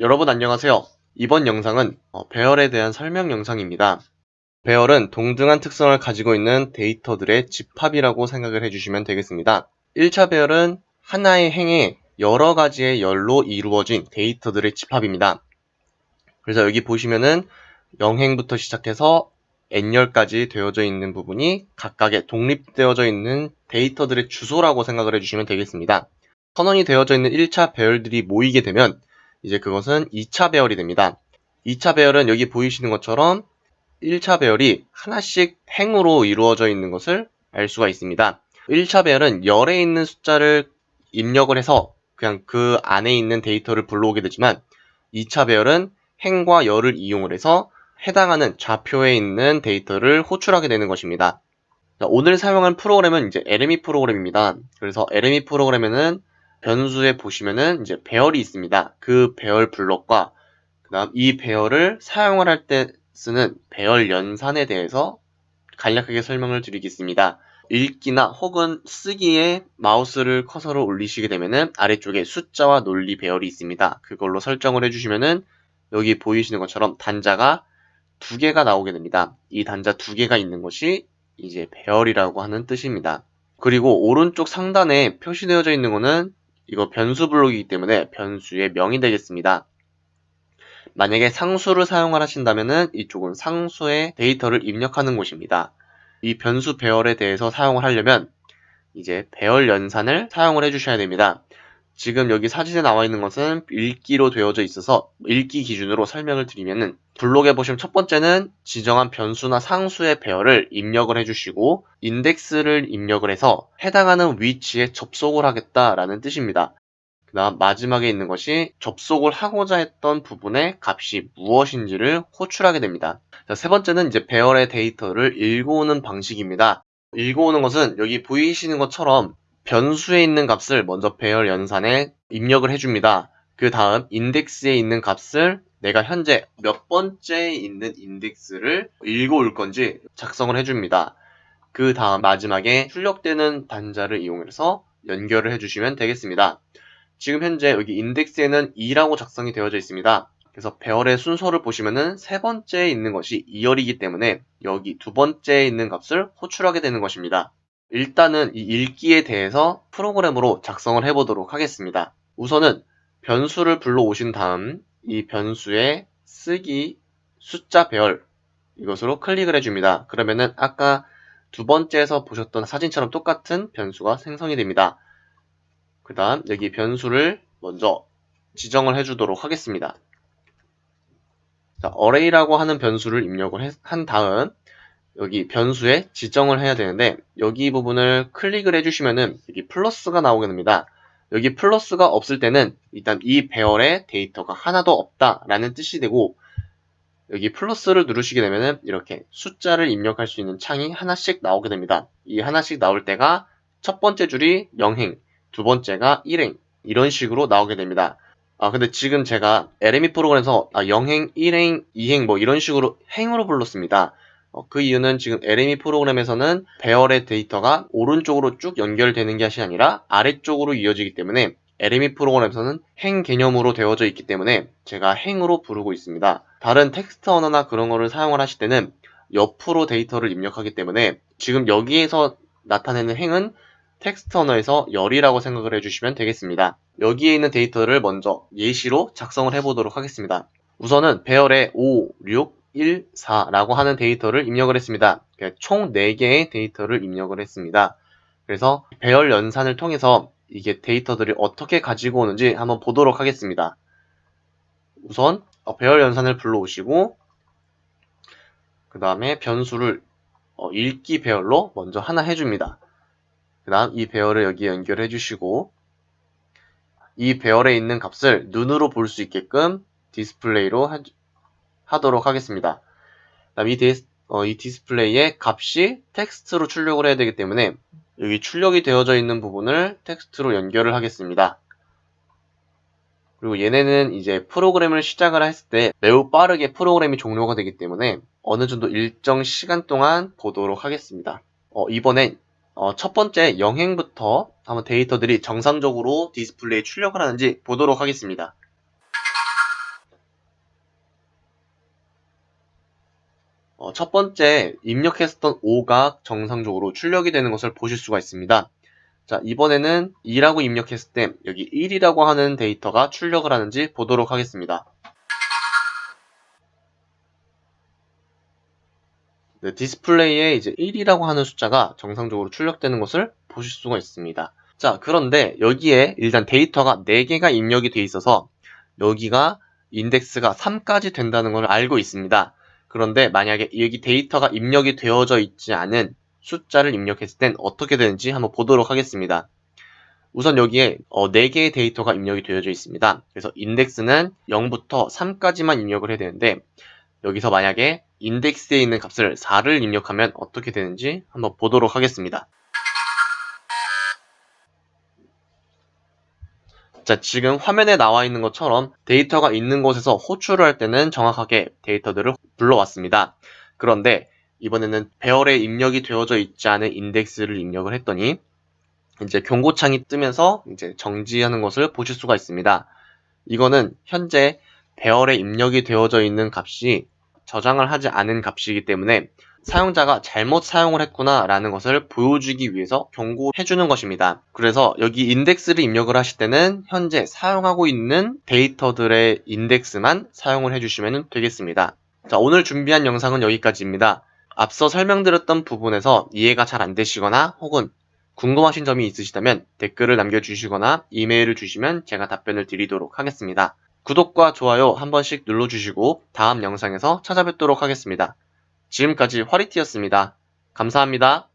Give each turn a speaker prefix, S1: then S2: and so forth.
S1: 여러분 안녕하세요. 이번 영상은 어, 배열에 대한 설명 영상입니다. 배열은 동등한 특성을 가지고 있는 데이터들의 집합이라고 생각을 해주시면 되겠습니다. 1차 배열은 하나의 행에 여러 가지의 열로 이루어진 데이터들의 집합입니다. 그래서 여기 보시면은 0행부터 시작해서 n열까지 되어져 있는 부분이 각각의 독립되어져 있는 데이터들의 주소라고 생각을 해주시면 되겠습니다. 선언이 되어져 있는 1차 배열들이 모이게 되면 이제 그것은 2차 배열이 됩니다. 2차 배열은 여기 보이시는 것처럼 1차 배열이 하나씩 행으로 이루어져 있는 것을 알 수가 있습니다. 1차 배열은 열에 있는 숫자를 입력을 해서 그냥 그 안에 있는 데이터를 불러오게 되지만 2차 배열은 행과 열을 이용을 해서 해당하는 좌표에 있는 데이터를 호출하게 되는 것입니다. 오늘 사용한 프로그램은 이제 LME 프로그램입니다. 그래서 LME 프로그램에는 변수에 보시면은 이제 배열이 있습니다. 그 배열 블록과 그다음 이 배열을 사용을 할 때 쓰는 배열 연산에 대해서 간략하게 설명을 드리겠습니다. 읽기나 혹은 쓰기에 마우스를 커서를 올리시게 되면은 아래쪽에 숫자와 논리 배열이 있습니다. 그걸로 설정을 해주시면은 여기 보이시는 것처럼 단자가 두 개가 나오게 됩니다. 이 단자 두 개가 있는 것이 이제 배열이라고 하는 뜻입니다. 그리고 오른쪽 상단에 표시되어져 있는 것은 이거 변수 블록이기 때문에 변수의 명이 되겠습니다. 만약에 상수를 사용을 하신다면 이쪽은 상수의 데이터를 입력하는 곳입니다. 이 변수 배열에 대해서 사용을 하려면 이제 배열 연산을 사용을 해주셔야 됩니다. 지금 여기 사진에 나와 있는 것은 읽기로 되어져 있어서 읽기 기준으로 설명을 드리면은 블록에 보시면 첫 번째는 지정한 변수나 상수의 배열을 입력을 해주시고 인덱스를 입력을 해서 해당하는 위치에 접속을 하겠다라는 뜻입니다. 그 다음 마지막에 있는 것이 접속을 하고자 했던 부분의 값이 무엇인지를 호출하게 됩니다. 자, 세 번째는 이제 배열의 데이터를 읽어오는 방식입니다. 읽어오는 것은 여기 보이시는 것처럼 변수에 있는 값을 먼저 배열 연산에 입력을 해줍니다. 그 다음 인덱스에 있는 값을 내가 현재 몇 번째에 있는 인덱스를 읽어올 건지 작성을 해줍니다. 그 다음 마지막에 출력되는 단자를 이용해서 연결을 해주시면 되겠습니다. 지금 현재 여기 인덱스에는 2라고 작성이 되어져 있습니다. 그래서 배열의 순서를 보시면은 세 번째에 있는 것이 2열이기 때문에 여기 두 번째에 있는 값을 호출하게 되는 것입니다. 일단은 이 읽기에 대해서 프로그램으로 작성을 해보도록 하겠습니다. 우선은 변수를 불러오신 다음 이 변수의 쓰기 숫자 배열 이것으로 클릭을 해줍니다. 그러면은 아까 두 번째에서 보셨던 사진처럼 똑같은 변수가 생성이 됩니다. 그 다음 여기 변수를 먼저 지정을 해주도록 하겠습니다. 자, array라고 하는 변수를 입력을 한 다음 여기 변수에 지정을 해야 되는데 여기 부분을 클릭을 해주시면은 여기 플러스가 나오게 됩니다. 여기 플러스가 없을 때는 일단 이 배열에 데이터가 하나도 없다라는 뜻이 되고 여기 플러스를 누르시게 되면은 이렇게 숫자를 입력할 수 있는 창이 하나씩 나오게 됩니다. 이 하나씩 나올 때가 첫 번째 줄이 0행, 두 번째가 1행 이런 식으로 나오게 됩니다. 아 근데 지금 제가 LME 프로그램에서 아, 0행, 1행, 2행 뭐 이런 식으로 행으로 불렀습니다. 어, 그 이유는 지금 LME 프로그램에서는 배열의 데이터가 오른쪽으로 쭉 연결되는 것이 아니라 아래쪽으로 이어지기 때문에 LME 프로그램에서는 행 개념으로 되어져 있기 때문에 제가 행으로 부르고 있습니다. 다른 텍스트 언어나 그런 거를 사용을 하실 때는 옆으로 데이터를 입력하기 때문에 지금 여기에서 나타내는 행은 텍스트 언어에서 열이라고 생각을 해주시면 되겠습니다. 여기에 있는 데이터를 먼저 예시로 작성을 해보도록 하겠습니다. 우선은 배열의 5, 6, 1, 4라고 하는 데이터를 입력을 했습니다. 총 4개의 데이터를 입력을 했습니다. 그래서 배열 연산을 통해서 이게 데이터들이 어떻게 가지고 오는지 한번 보도록 하겠습니다. 우선 어, 배열 연산을 불러오시고 그 다음에 변수를 어, 읽기 배열로 먼저 하나 해줍니다. 그 다음 이 배열을 여기 연결해 주시고 이 배열에 있는 값을 눈으로 볼 수 있게끔 디스플레이로 하도록 하겠습니다. 이, 디스, 어, 이 디스플레이의 값이 텍스트로 출력을 해야 되기 때문에 여기 출력이 되어져 있는 부분을 텍스트로 연결을 하겠습니다. 그리고 얘네는 이제 프로그램을 시작을 했을 때 매우 빠르게 프로그램이 종료가 되기 때문에 어느 정도 일정 시간 동안 보도록 하겠습니다. 어, 이번엔 어, 첫 번째 영행부터 한번 데이터들이 정상적으로 디스플레이 출력을 하는지 보도록 하겠습니다. 어, 첫 번째 입력했었던 5가 정상적으로 출력이 되는 것을 보실 수가 있습니다. 자, 이번에는 2라고 입력했을 때 여기 1이라고 하는 데이터가 출력을 하는지 보도록 하겠습니다. 네, 디스플레이에 이제 1이라고 하는 숫자가 정상적으로 출력되는 것을 보실 수가 있습니다. 자, 그런데 여기에 일단 데이터가 4개가 입력이 돼 있어서 여기가 인덱스가 3까지 된다는 걸 알고 있습니다. 그런데 만약에 여기 데이터가 입력이 되어져 있지 않은 숫자를 입력했을 땐 어떻게 되는지 한번 보도록 하겠습니다. 우선 여기에 어, 4개의 데이터가 입력이 되어져 있습니다. 그래서 인덱스는 0부터 3까지만 입력을 해야 되는데 여기서 만약에 인덱스에 있는 값을 4를 입력하면 어떻게 되는지 한번 보도록 하겠습니다. 자, 지금 화면에 나와 있는 것처럼 데이터가 있는 곳에서 호출을 할 때는 정확하게 데이터들을 불러왔습니다. 그런데 이번에는 배열에 입력이 되어져 있지 않은 인덱스를 입력을 했더니 이제 경고창이 뜨면서 이제 정지하는 것을 보실 수가 있습니다. 이거는 현재 배열에 입력이 되어져 있는 값이 저장을 하지 않은 값이기 때문에 사용자가 잘못 사용을 했구나 라는 것을 보여주기 위해서 경고해 주는 것입니다. 그래서 여기 인덱스를 입력을 하실 때는 현재 사용하고 있는 데이터들의 인덱스만 사용을 해주시면 되겠습니다. 자, 오늘 준비한 영상은 여기까지입니다. 앞서 설명드렸던 부분에서 이해가 잘 안 되시거나 혹은 궁금하신 점이 있으시다면 댓글을 남겨주시거나 이메일을 주시면 제가 답변을 드리도록 하겠습니다. 구독과 좋아요 한 번씩 눌러주시고 다음 영상에서 찾아뵙도록 하겠습니다. 지금까지 화리티였습니다. 감사합니다.